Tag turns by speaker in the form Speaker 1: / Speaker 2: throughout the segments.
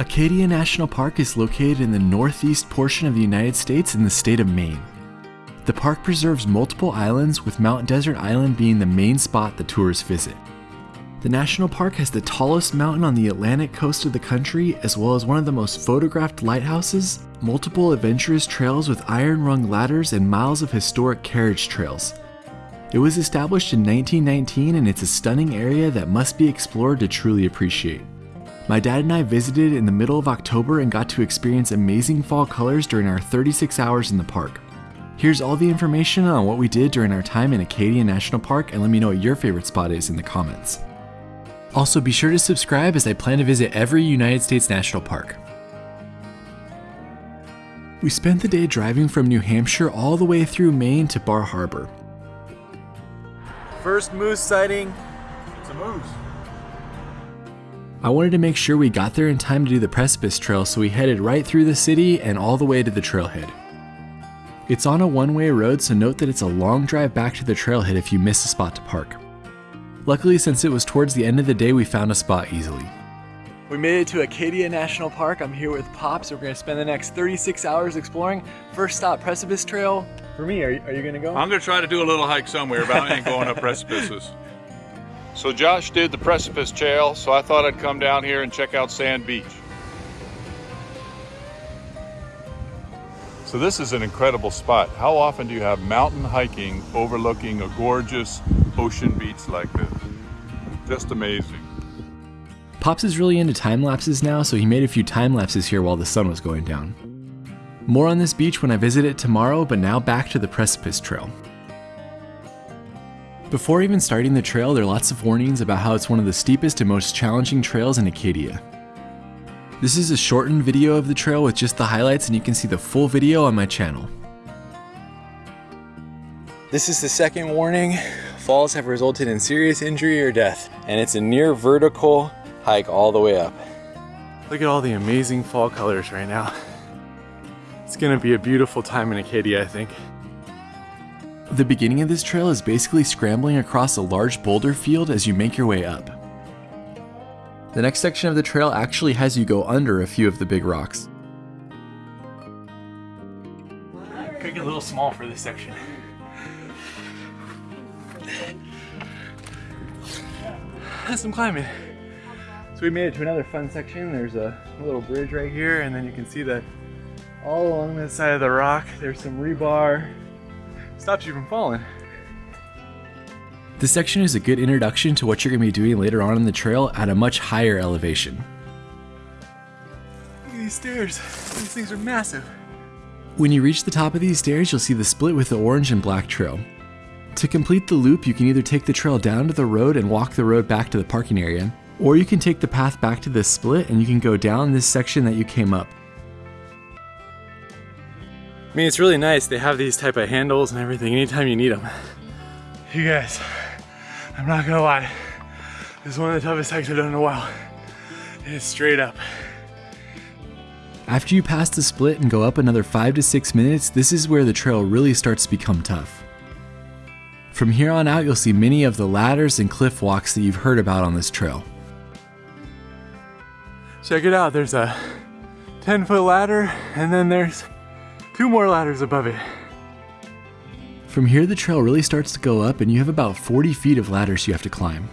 Speaker 1: Acadia National Park is located in the northeast portion of the United States in the state of Maine. The park preserves multiple islands, with Mount Desert Island being the main spot the tourists visit. The national park has the tallest mountain on the Atlantic coast of the country, as well as one of the most photographed lighthouses, multiple adventurous trails with iron rung ladders, and miles of historic carriage trails. It was established in 1919 and it's a stunning area that must be explored to truly appreciate. My dad and I visited in the middle of October and got to experience amazing fall colors during our 36 hours in the park. Here's all the information on what we did during our time in Acadia National Park and let me know what your favorite spot is in the comments. Also, be sure to subscribe as I plan to visit every United States National Park. We spent the day driving from New Hampshire all the way through Maine to Bar Harbor. First moose sighting.
Speaker 2: It's a moose.
Speaker 1: I wanted to make sure we got there in time to do the Precipice Trail, so we headed right through the city and all the way to the trailhead. It's on a one way road, so note that it's a long drive back to the trailhead if you miss a spot to park. Luckily, since it was towards the end of the day, we found a spot easily. We made it to Acadia National Park. I'm here with Pops. We're going to spend the next 36 hours exploring. First stop, Precipice Trail. For me, are you, are you going to go?
Speaker 2: I'm going to try to do a little hike somewhere, but I ain't going up precipices. So Josh did the precipice trail, so I thought I'd come down here and check out Sand Beach. So this is an incredible spot. How often do you have mountain hiking overlooking a gorgeous ocean beach like this? Just amazing.
Speaker 1: Pops is really into time lapses now, so he made a few time lapses here while the sun was going down. More on this beach when I visit it tomorrow, but now back to the Precipice Trail. Before even starting the trail, there are lots of warnings about how it's one of the steepest and most challenging trails in Acadia. This is a shortened video of the trail with just the highlights and you can see the full video on my channel. This is the second warning. Falls have resulted in serious injury or death, and it's a near vertical hike all the way up. Look at all the amazing fall colors right now. It's gonna be a beautiful time in Acadia, I think. The beginning of this trail is basically scrambling across a large boulder field as you make your way up. The next section of the trail actually has you go under a few of the big rocks. Could get a little small for this section. That's some climbing. So we made it to another fun section. There's a little bridge right here and then you can see that all along this side of the rock there's some rebar stops you from falling. This section is a good introduction to what you're going to be doing later on in the trail at a much higher elevation. Look at these stairs. These things are massive. When you reach the top of these stairs, you'll see the split with the orange and black trail. To complete the loop, you can either take the trail down to the road and walk the road back to the parking area, or you can take the path back to the split and you can go down this section that you came up. I mean, it's really nice. They have these type of handles and everything anytime you need them. You guys, I'm not gonna lie. This is one of the toughest hikes I've done in a while. It's straight up. After you pass the split and go up another five to six minutes, this is where the trail really starts to become tough. From here on out, you'll see many of the ladders and cliff walks that you've heard about on this trail. Check it out, there's a 10 foot ladder and then there's two more ladders above it. From here, the trail really starts to go up and you have about 40 feet of ladders you have to climb.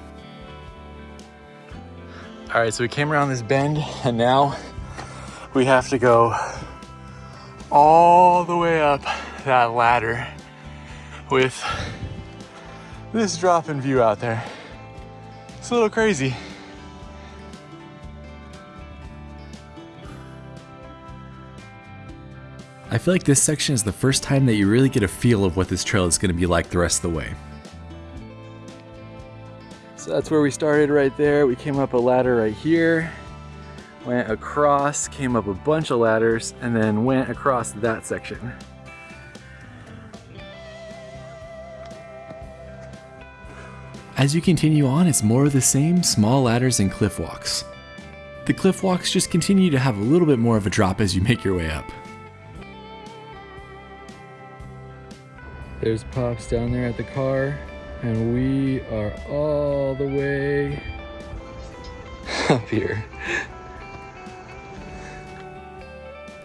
Speaker 1: All right, so we came around this bend and now we have to go all the way up that ladder with this drop in view out there. It's a little crazy. I feel like this section is the first time that you really get a feel of what this trail is going to be like the rest of the way. So that's where we started right there. We came up a ladder right here, went across, came up a bunch of ladders, and then went across that section. As you continue on, it's more of the same small ladders and cliff walks. The cliff walks just continue to have a little bit more of a drop as you make your way up. There's Pops down there at the car, and we are all the way up here.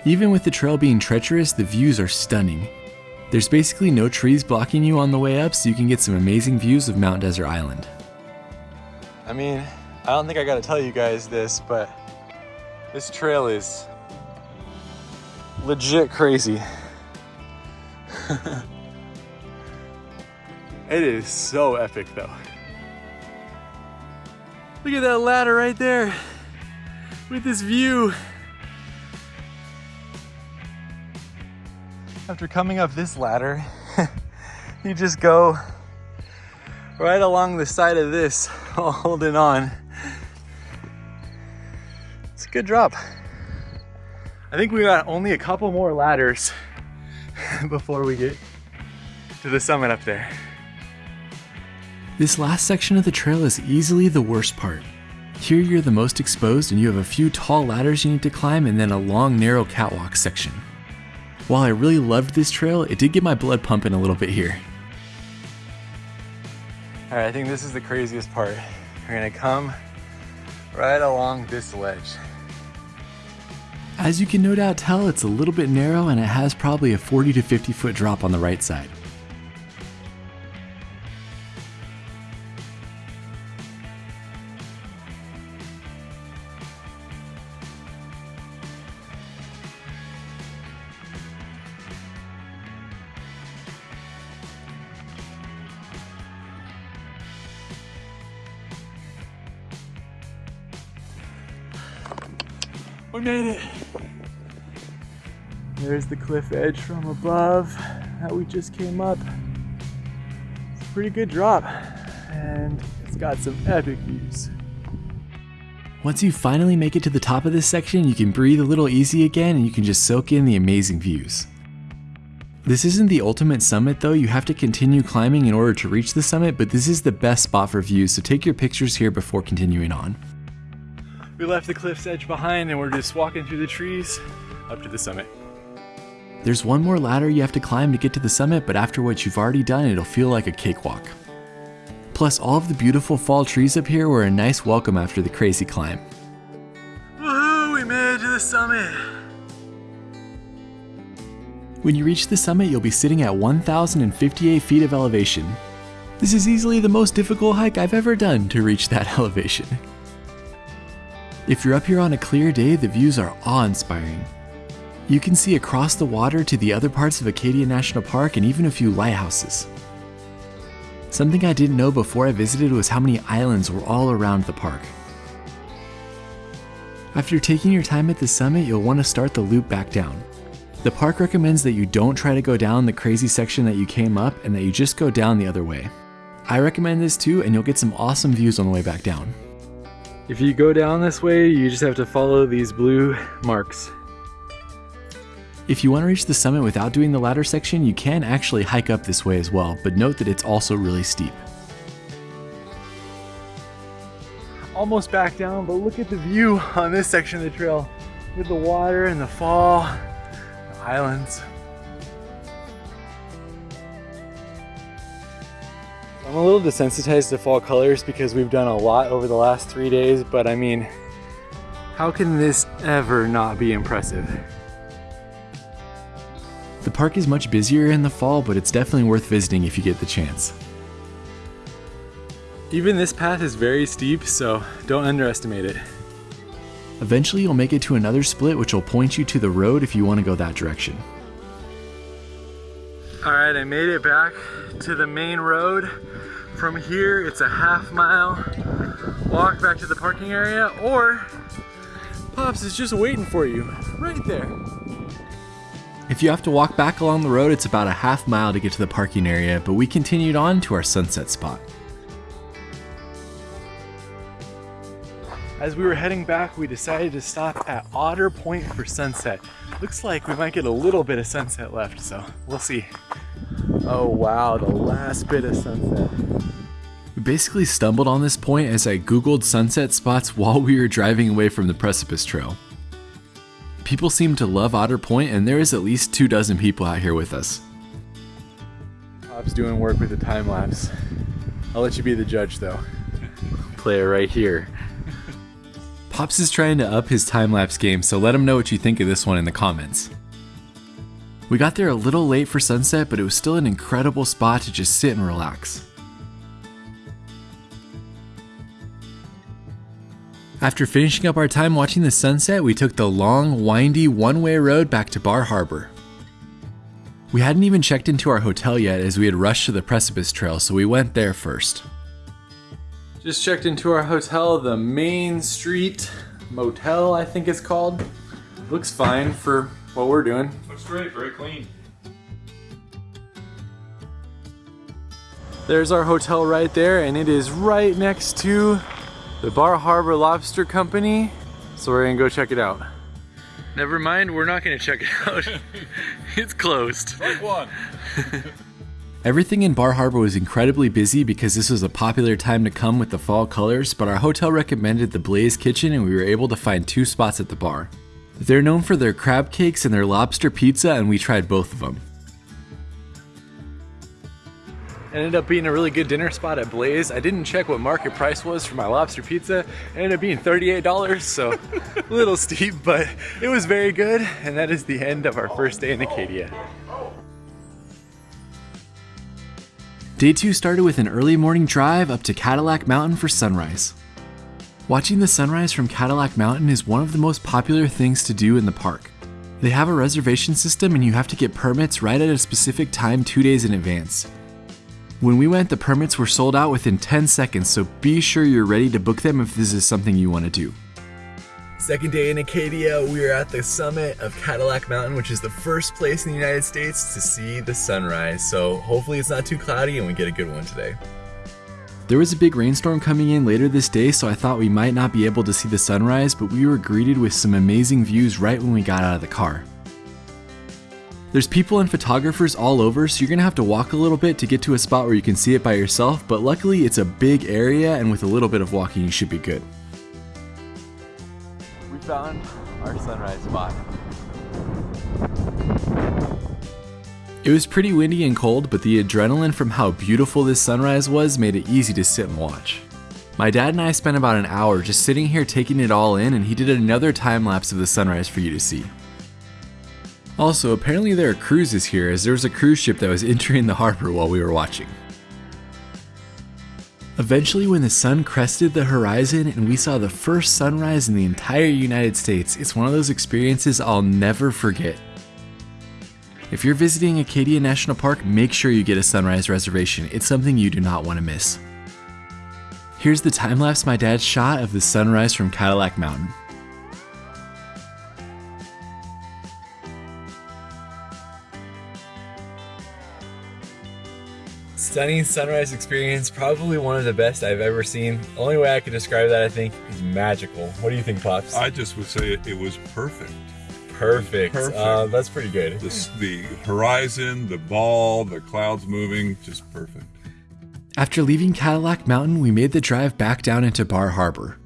Speaker 1: Even with the trail being treacherous, the views are stunning. There's basically no trees blocking you on the way up, so you can get some amazing views of Mount Desert Island.
Speaker 3: I mean, I don't think I gotta tell you guys this, but this trail is legit crazy. it is so epic though. Look at that ladder right there with this view. After coming up this ladder, you just go right along the side of this, holding on. It's a good drop. I think we got only a couple more ladders before we get to the summit up there.
Speaker 1: This last section of the trail is easily the worst part. Here you're the most exposed and you have a few tall ladders you need to climb and then a long narrow catwalk section. While I really loved this trail, it did get my blood pumping a little bit here.
Speaker 3: All right, I think this is the craziest part. We're gonna come right along this ledge.
Speaker 1: As you can no doubt tell, it's a little bit narrow and it has probably a 40 to 50 foot drop on the right side.
Speaker 3: We made it. There's the cliff edge from above that we just came up. It's a pretty good drop and it's got some epic views.
Speaker 1: Once you finally make it to the top of this section, you can breathe a little easy again and you can just soak in the amazing views. This isn't the ultimate summit though, you have to continue climbing in order to reach the summit, but this is the best spot for views, so take your pictures here before continuing on.
Speaker 3: We left the cliff's edge behind and we're just walking through the trees up to the summit.
Speaker 1: There's one more ladder you have to climb to get to the summit, but after what you've already done, it'll feel like a cakewalk. Plus, all of the beautiful fall trees up here were a nice welcome after the crazy climb.
Speaker 3: Woohoo, we made it to the summit.
Speaker 1: When you reach the summit, you'll be sitting at 1,058 feet of elevation. This is easily the most difficult hike I've ever done to reach that elevation. If you're up here on a clear day, the views are awe-inspiring. You can see across the water to the other parts of Acadia National Park and even a few lighthouses. Something I didn't know before I visited was how many islands were all around the park. After taking your time at the summit, you'll want to start the loop back down. The park recommends that you don't try to go down the crazy section that you came up and that you just go down the other way. I recommend this too and you'll get some awesome views on the way back down.
Speaker 3: If you go down this way, you just have to follow these blue marks.
Speaker 1: If you want to reach the summit without doing the ladder section, you can actually hike up this way as well, but note that it's also really steep.
Speaker 3: Almost back down, but look at the view on this section of the trail with the water and the fall, the islands. I'm a little desensitized to fall colors because we've done a lot over the last three days, but I mean, how can this ever not be impressive?
Speaker 1: The park is much busier in the fall, but it's definitely worth visiting if you get the chance.
Speaker 3: Even this path is very steep, so don't underestimate it.
Speaker 1: Eventually you'll make it to another split which will point you to the road if you want to go that direction.
Speaker 3: All right, I made it back to the main road. From here, it's a half mile walk back to the parking area, or Pops is just waiting for you right there.
Speaker 1: If you have to walk back along the road, it's about a half mile to get to the parking area, but we continued on to our sunset spot.
Speaker 3: As we were heading back, we decided to stop at Otter Point for sunset. Looks like we might get a little bit of sunset left, so we'll see. Oh wow, the last bit of sunset.
Speaker 1: We basically stumbled on this point as I googled sunset spots while we were driving away from the precipice trail. People seem to love Otter Point and there is at least two dozen people out here with us.
Speaker 3: Pop's doing work with the time lapse. I'll let you be the judge though.
Speaker 1: Play it right here. Pops is trying to up his time lapse game, so let him know what you think of this one in the comments. We got there a little late for sunset, but it was still an incredible spot to just sit and relax. After finishing up our time watching the sunset, we took the long, windy, one way road back to Bar Harbor. We hadn't even checked into our hotel yet as we had rushed to the Precipice Trail, so we went there first. Just checked into our hotel, the Main Street Motel, I think it's called. Looks fine for what we're doing.
Speaker 2: Looks great, very clean.
Speaker 3: There's our hotel right there, and it is right next to the Bar Harbor Lobster Company. So we're gonna go check it out. Never mind, we're not gonna check it out. it's closed.
Speaker 2: Take one.
Speaker 1: Everything in Bar Harbor was incredibly busy because this was a popular time to come with the fall colors, but our hotel recommended the Blaze Kitchen and we were able to find two spots at the bar. They're known for their crab cakes and their lobster pizza, and we tried both of them. Ended up being a really good dinner spot at Blaze. I didn't check what market price was for my lobster pizza. It ended up being $38, so a little steep, but it was very good. And that is the end of our first day in Acadia. Day two started with an early morning drive up to Cadillac Mountain for sunrise. Watching the sunrise from Cadillac Mountain is one of the most popular things to do in the park. They have a reservation system and you have to get permits right at a specific time two days in advance. When we went, the permits were sold out within 10 seconds, so be sure you're ready to book them if this is something you want to do. Second day in Acadia, we are at the summit of Cadillac Mountain, which is the first place in the United States to see the sunrise. So hopefully it's not too cloudy and we get a good one today. There was a big rainstorm coming in later this day, so I thought we might not be able to see the sunrise, but we were greeted with some amazing views right when we got out of the car. There's people and photographers all over, so you're gonna have to walk a little bit to get to a spot where you can see it by yourself, but luckily it's a big area and with a little bit of walking you should be good We found our sunrise spot. It was pretty windy and cold, but the adrenaline from how beautiful this sunrise was made it easy to sit and watch. My dad and I spent about an hour just sitting here taking it all in, and he did another time lapse of the sunrise for you to see. Also, apparently there are cruises here, as there was a cruise ship that was entering the harbor while we were watching. Eventually, when the sun crested the horizon and we saw the first sunrise in the entire United States, it's one of those experiences I'll never forget. If you're visiting Acadia National Park, make sure you get a sunrise reservation. It's something you do not want to miss. Here's the time lapse my dad shot of the sunrise from Cadillac Mountain. Stunning sunrise experience, probably one of the best I've ever seen. Only way I could describe that, I think, is magical. What do you think, Pops?
Speaker 2: I just would say it, it was perfect.
Speaker 1: Perfect. perfect. Uh, that's pretty good.
Speaker 2: The, the horizon, the ball, the clouds moving, just perfect.
Speaker 1: After leaving Cadillac Mountain, we made the drive back down into Bar Harbor.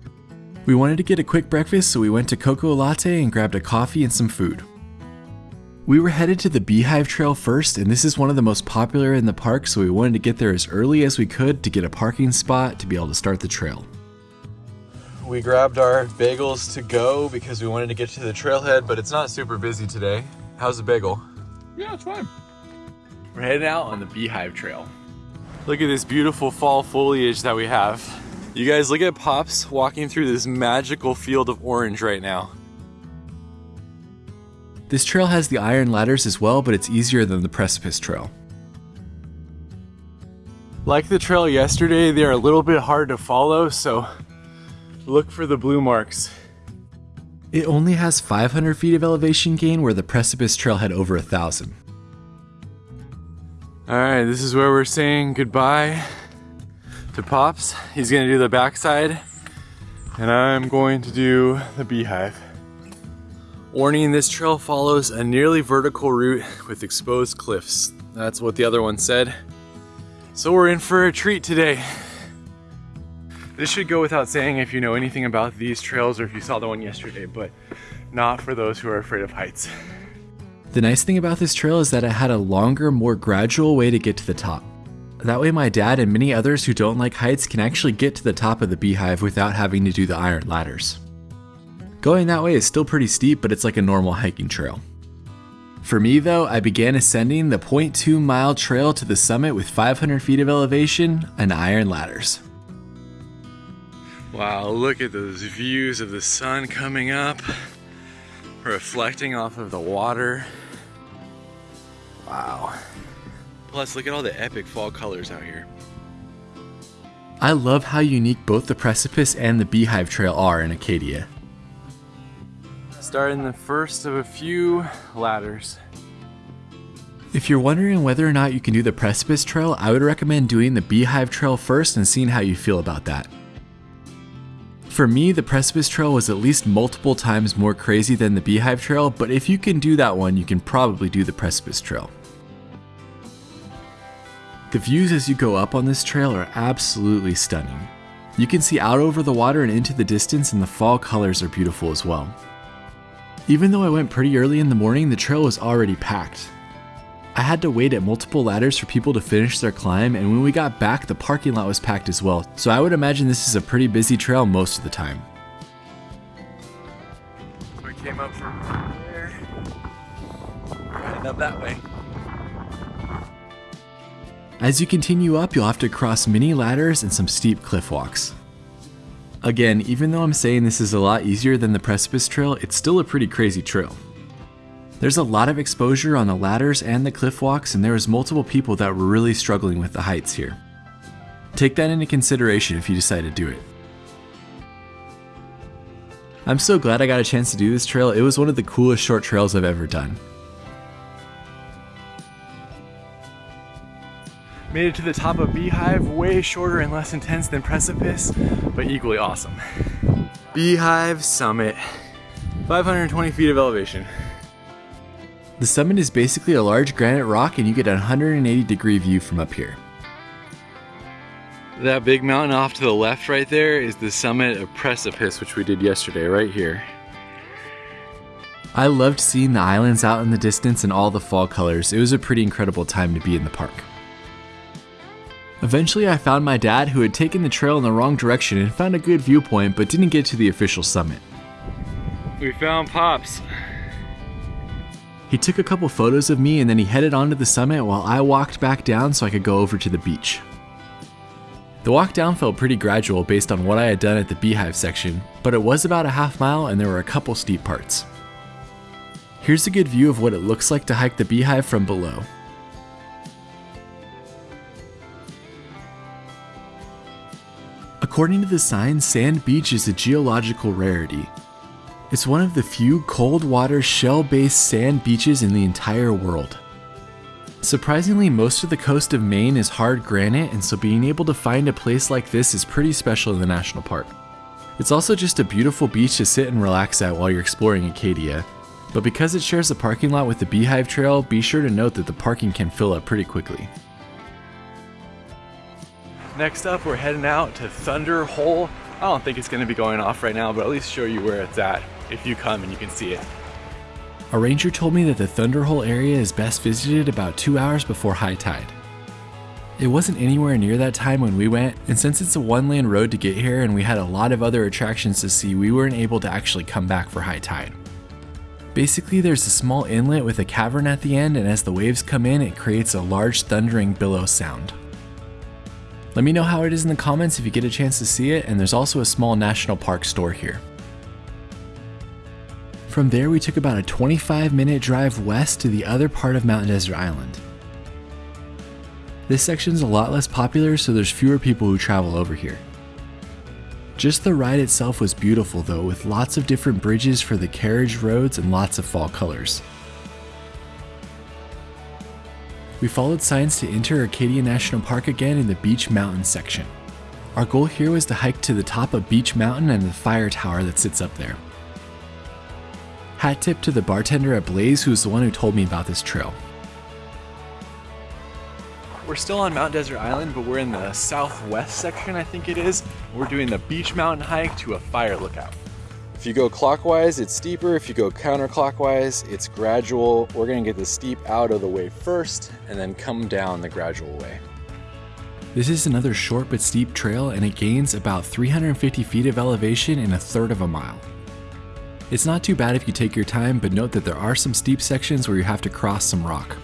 Speaker 1: We wanted to get a quick breakfast, so we went to Cocoa Latte and grabbed a coffee and some food. We were headed to the Beehive Trail first, and this is one of the most popular in the park, so we wanted to get there as early as we could to get a parking spot to be able to start the trail. We grabbed our bagels to go because we wanted to get to the trailhead, but it's not super busy today. How's the bagel?
Speaker 2: Yeah, it's fine.
Speaker 1: We're heading out on the Beehive Trail. Look at this beautiful fall foliage that we have. You guys look at Pops walking through this magical field of orange right now. This trail has the iron ladders as well, but it's easier than the precipice trail. Like the trail yesterday, they are a little bit hard to follow, so look for the blue marks. It only has 500 feet of elevation gain where the precipice trail had over a thousand. Alright, this is where we're saying goodbye to Pops. He's gonna do the backside, and I'm going to do the beehive. Warning, this trail follows a nearly vertical route with exposed cliffs. That's what the other one said. So we're in for a treat today. This should go without saying if you know anything about these trails or if you saw the one yesterday, but not for those who are afraid of heights. The nice thing about this trail is that it had a longer, more gradual way to get to the top. That way my dad and many others who don't like heights can actually get to the top of the beehive without having to do the iron ladders. Going that way is still pretty steep, but it's like a normal hiking trail. For me though, I began ascending the 0.2 mile trail to the summit with 500 feet of elevation and iron ladders. Wow, look at those views of the sun coming up, reflecting off of the water. Wow. Plus, look at all the epic fall colors out here. I love how unique both the precipice and the beehive trail are in Acadia. Starting the first of a few ladders. If you're wondering whether or not you can do the precipice trail, I would recommend doing the beehive trail first and seeing how you feel about that. For me, the precipice trail was at least multiple times more crazy than the beehive trail, but if you can do that one, you can probably do the precipice trail. The views as you go up on this trail are absolutely stunning. You can see out over the water and into the distance and the fall colors are beautiful as well. Even though I went pretty early in the morning, the trail was already packed. I had to wait at multiple ladders for people to finish their climb, and when we got back, the parking lot was packed as well, so I would imagine this is a pretty busy trail most of the time. We came up from there, heading up that way. As you continue up, you'll have to cross many ladders and some steep cliff walks. Again, even though I'm saying this is a lot easier than the precipice trail, it's still a pretty crazy trail. There's a lot of exposure on the ladders and the cliff walks, and there was multiple people that were really struggling with the heights here. Take that into consideration if you decide to do it. I'm so glad I got a chance to do this trail, it was one of the coolest short trails I've ever done. Made it to the top of Beehive, way shorter and less intense than Precipice, but equally awesome. Beehive Summit, 520 feet of elevation. The summit is basically a large granite rock and you get a 180 degree view from up here. That big mountain off to the left right there is the summit of Precipice, which we did yesterday, right here. I loved seeing the islands out in the distance and all the fall colors. It was a pretty incredible time to be in the park. Eventually I found my dad who had taken the trail in the wrong direction and found a good viewpoint but didn't get to the official summit. We found Pops. He took a couple photos of me and then he headed onto the summit while I walked back down so I could go over to the beach. The walk down felt pretty gradual based on what I had done at the beehive section, but it was about a half mile and there were a couple steep parts. Here's a good view of what it looks like to hike the beehive from below. According to the sign, Sand Beach is a geological rarity. It's one of the few cold water shell based sand beaches in the entire world. Surprisingly, most of the coast of Maine is hard granite, and so being able to find a place like this is pretty special in the national park. It's also just a beautiful beach to sit and relax at while you're exploring Acadia, but because it shares a parking lot with the Beehive Trail, be sure to note that the parking can fill up pretty quickly. Next up, we're heading out to Thunder Hole. I don't think it's gonna be going off right now, but at least show you where it's at if you come and you can see it. A ranger told me that the Thunder Hole area is best visited about two hours before high tide. It wasn't anywhere near that time when we went, and since it's a one lane road to get here and we had a lot of other attractions to see, we weren't able to actually come back for high tide. Basically, there's a small inlet with a cavern at the end, and as the waves come in, it creates a large thundering billow sound. Let me know how it is in the comments if you get a chance to see it, and there's also a small national park store here. From there, we took about a 25 minute drive west to the other part of Mountain Desert Island. This section's a lot less popular, so there's fewer people who travel over here. Just the ride itself was beautiful though, with lots of different bridges for the carriage roads and lots of fall colors. We followed signs to enter Acadia National Park again in the Beech Mountain section. Our goal here was to hike to the top of Beech Mountain and the fire tower that sits up there. Hat tip to the bartender at Blaze who's the one who told me about this trail. We're still on Mount Desert Island, but we're in the southwest section, I think it is. We're doing the Beech Mountain hike to a fire lookout. If you go clockwise, it's steeper. If you go counterclockwise, it's gradual. We're gonna get the steep out of the way first and then come down the gradual way. This is another short but steep trail and it gains about 350 feet of elevation in a third of a mile. It's not too bad if you take your time, but note that there are some steep sections where you have to cross some rock.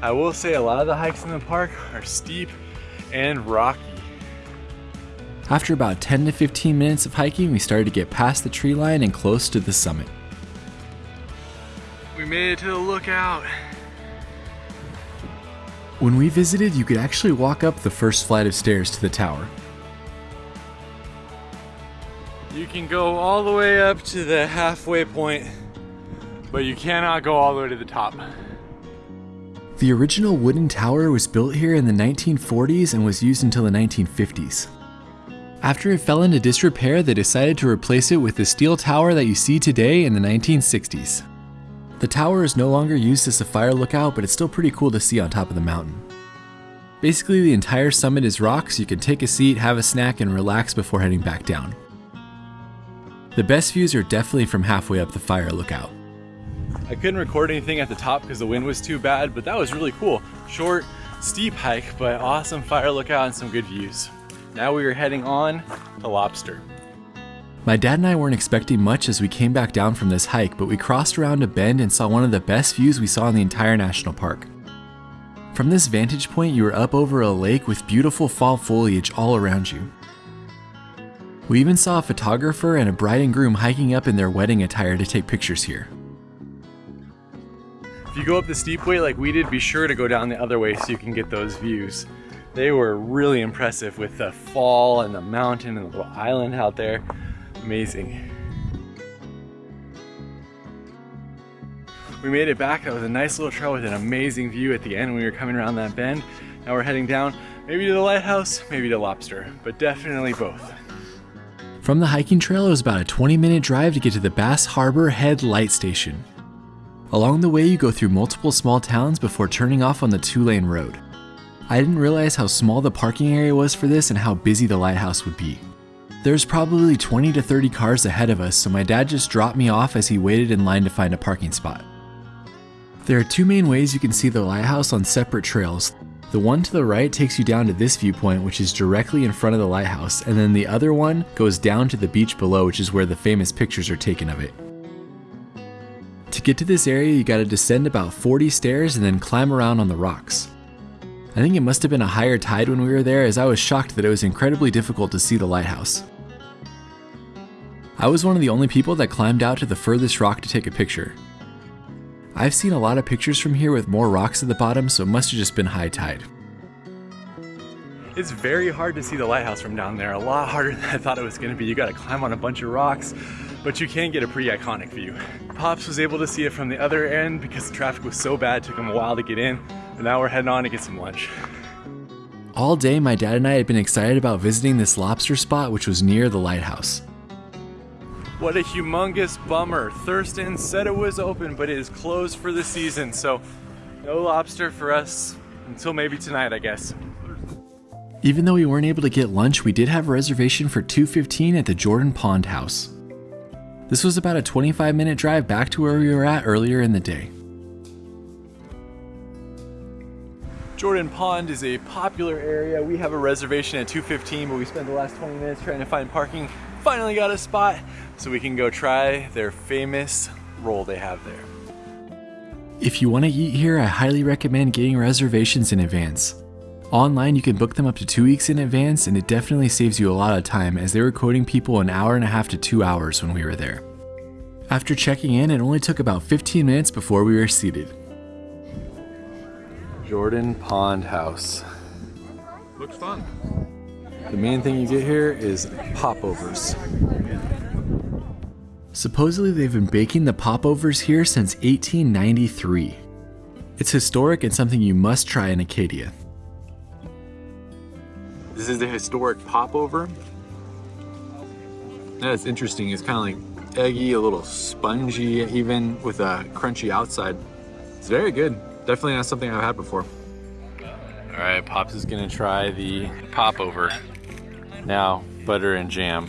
Speaker 3: I will say a lot of the hikes in the park are steep and rocky.
Speaker 1: After about 10 to 15 minutes of hiking, we started to get past the tree line and close to the summit.
Speaker 3: We made it to the lookout.
Speaker 1: When we visited, you could actually walk up the first flight of stairs to the tower.
Speaker 3: You can go all the way up to the halfway point, but you cannot go all the way to the top.
Speaker 1: The original wooden tower was built here in the 1940s and was used until the 1950s. After it fell into disrepair, they decided to replace it with the steel tower that you see today in the 1960s. The tower is no longer used as a fire lookout, but it's still pretty cool to see on top of the mountain. Basically, the entire summit is rock, so you can take a seat, have a snack, and relax before heading back down. The best views are definitely from halfway up the fire lookout.
Speaker 3: I couldn't record anything at the top because the wind was too bad, but that was really cool. Short, steep hike, but awesome fire lookout and some good views. Now we are heading on to Lobster.
Speaker 1: My dad and I weren't expecting much as we came back down from this hike, but we crossed around a bend and saw one of the best views we saw in the entire national park. From this vantage point, you were up over a lake with beautiful fall foliage all around you. We even saw a photographer and a bride and groom hiking up in their wedding attire to take pictures here.
Speaker 3: If you go up the steep way like we did, be sure to go down the other way so you can get those views. They were really impressive with the fall and the mountain and the little island out there. Amazing. We made it back. That was a nice little trail with an amazing view at the end when we were coming around that bend. Now we're heading down, maybe to the lighthouse, maybe to Lobster, but definitely both.
Speaker 1: From the hiking trail, it was about a 20 minute drive to get to the Bass Harbor Head Light Station. Along the way, you go through multiple small towns before turning off on the two lane road. I didn't realize how small the parking area was for this and how busy the lighthouse would be. There's probably 20 to 30 cars ahead of us, so my dad just dropped me off as he waited in line to find a parking spot. There are two main ways you can see the lighthouse on separate trails. The one to the right takes you down to this viewpoint, which is directly in front of the lighthouse, and then the other one goes down to the beach below, which is where the famous pictures are taken of it. To get to this area, you gotta descend about 40 stairs and then climb around on the rocks. I think it must have been a higher tide when we were there, as I was shocked that it was incredibly difficult to see the lighthouse. I was one of the only people that climbed out to the furthest rock to take a picture. I've seen a lot of pictures from here with more rocks at the bottom, so it must have just been high tide.
Speaker 3: It's very hard to see the lighthouse from down there, a lot harder than I thought it was gonna be. You gotta climb on a bunch of rocks, but you can get a pretty iconic view. Pops was able to see it from the other end because the traffic was so bad, it took him a while to get in, but now we're heading on to get some lunch.
Speaker 1: All day, my dad and I had been excited about visiting this lobster spot, which was near the lighthouse.
Speaker 3: What a humongous bummer. Thurston said it was open, but it is closed for the season, so no lobster for us until maybe tonight, I guess.
Speaker 1: Even though we weren't able to get lunch, we did have a reservation for 2.15 at the Jordan Pond House. This was about a 25 minute drive back to where we were at earlier in the day.
Speaker 3: Jordan Pond is a popular area. We have a reservation at 2.15, but we spent the last 20 minutes trying to find parking. Finally got a spot so we can go try their famous roll they have there.
Speaker 1: If you want to eat here, I highly recommend getting reservations in advance. Online, you can book them up to two weeks in advance, and it definitely saves you a lot of time as they were quoting people an hour and a half to two hours when we were there. After checking in, it only took about 15 minutes before we were seated.
Speaker 3: Jordan Pond House.
Speaker 2: Looks fun.
Speaker 3: The main thing you get here is popovers.
Speaker 1: Supposedly, they've been baking the popovers here since 1893. It's historic and something you must try in Acadia.
Speaker 3: This is the historic popover. That's interesting. It's kind of like eggy, a little spongy, even with a crunchy outside. It's very good. Definitely not something I've had before. All right, Pops is gonna try the popover. Now, butter and jam.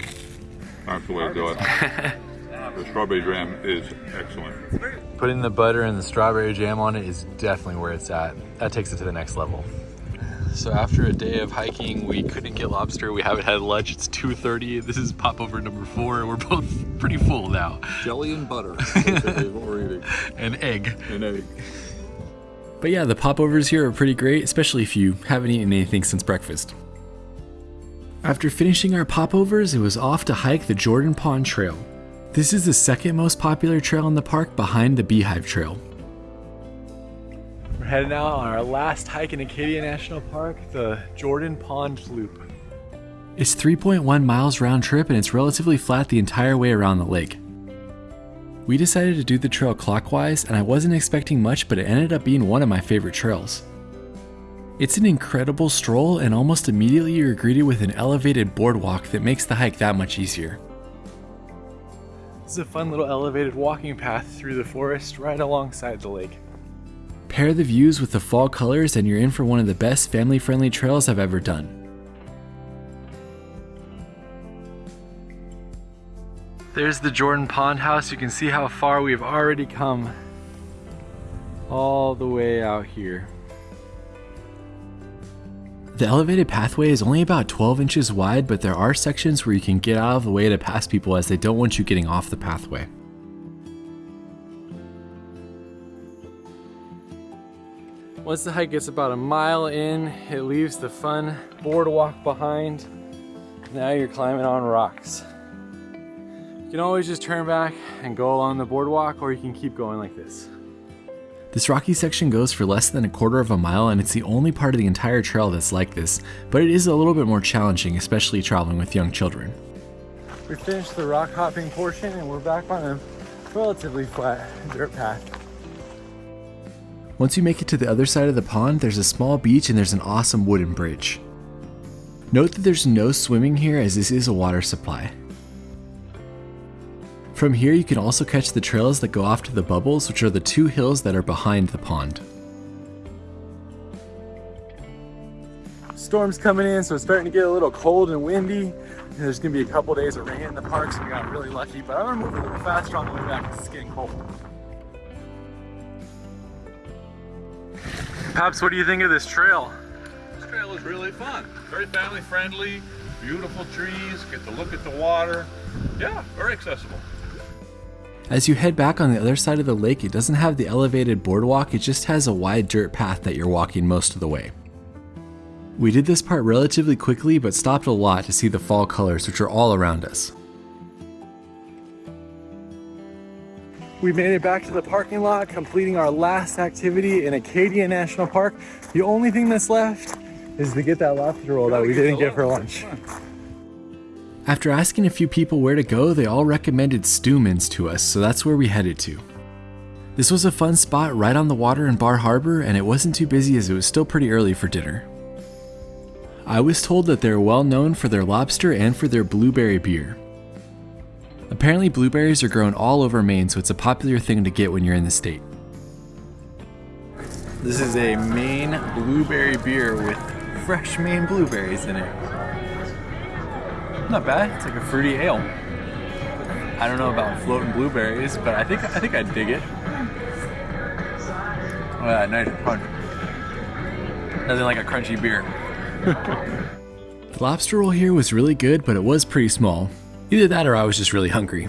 Speaker 2: That's the way to do it. the strawberry jam is excellent.
Speaker 3: Putting the butter and the strawberry jam on it is definitely where it's at. That takes it to the next level.
Speaker 1: So after a day of hiking, we couldn't get lobster. We haven't had lunch. It's 2.30. This is popover number four. We're both pretty full now.
Speaker 2: Jelly and butter. what we're eating.
Speaker 1: An egg.
Speaker 2: An egg.
Speaker 1: But yeah, the popovers here are pretty great, especially if you haven't eaten anything since breakfast. After finishing our popovers, it was off to hike the Jordan Pond Trail. This is the second most popular trail in the park behind the Beehive Trail. We're heading out on our last hike in Acadia National Park, the Jordan Pond Loop. It's 3.1 miles round trip and it's relatively flat the entire way around the lake. We decided to do the trail clockwise and I wasn't expecting much but it ended up being one of my favorite trails. It's an incredible stroll and almost immediately you're greeted with an elevated boardwalk that makes the hike that much easier. This is a fun little elevated walking path through the forest right alongside the lake. Pair the views with the fall colors and you're in for one of the best family friendly trails I've ever done. There's the Jordan Pond House. You can see how far we've already come all the way out here. The elevated pathway is only about 12 inches wide, but there are sections where you can get out of the way to pass people as they don't want you getting off the pathway. Once the hike gets about a mile in, it leaves the fun boardwalk behind. Now you're climbing on rocks. You can always just turn back and go along the boardwalk or you can keep going like this. This rocky section goes for less than a quarter of a mile and it's the only part of the entire trail that's like this, but it is a little bit more challenging, especially traveling with young children. We finished the rock hopping portion and we're back on a relatively flat dirt path. Once you make it to the other side of the pond, there's a small beach and there's an awesome wooden bridge. Note that there's no swimming here as this is a water supply. From here you can also catch the trails that go off to the bubbles, which are the two hills that are behind the pond. Storm's coming in, so it's starting to get a little cold and windy. There's gonna be a couple days of rain in the park, so we got really lucky. But I'm gonna move a little faster on the way back because it's getting cold. Paps, what do you think of this trail?
Speaker 2: This trail is really fun. Very family friendly, beautiful trees, get to look at the water. Yeah, very accessible.
Speaker 1: As you head back on the other side of the lake, it doesn't have the elevated boardwalk, it just has a wide dirt path that you're walking most of the way. We did this part relatively quickly, but stopped a lot to see the fall colors, which are all around us. We made it back to the parking lot, completing our last activity in Acadia National Park. The only thing that's left is to get that lobster roll that we didn't get for lunch. After asking a few people where to go, they all recommended Stewman's to us, so that's where we headed to. This was a fun spot right on the water in Bar Harbor, and it wasn't too busy as it was still pretty early for dinner. I was told that they're well known for their lobster and for their blueberry beer. Apparently, blueberries are grown all over Maine, so it's a popular thing to get when you're in the state. This is a Maine blueberry beer with fresh Maine blueberries in it. Not bad. It's like a fruity ale. I don't know about floating blueberries, but I think I think I'd dig it. Oh, nice. Nothing like a crunchy beer. the lobster roll here was really good, but it was pretty small. Either that or I was just really hungry.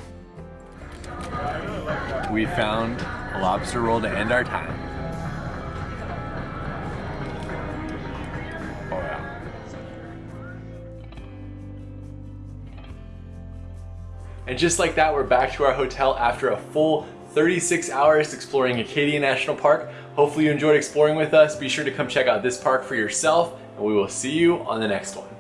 Speaker 1: We found a lobster roll to end our time. And just like that, we're back to our hotel after a full 36 hours exploring Acadia National Park. Hopefully you enjoyed exploring with us. Be sure to come check out this park for yourself and we will see you on the next one.